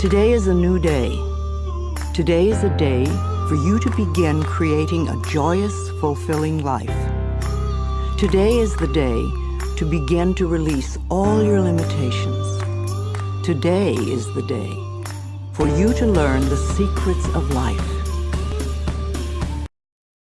Today is a new day. Today is a day for you to begin creating a joyous, fulfilling life. Today is the day to begin to release all your limitations. Today is the day for you to learn the secrets of life.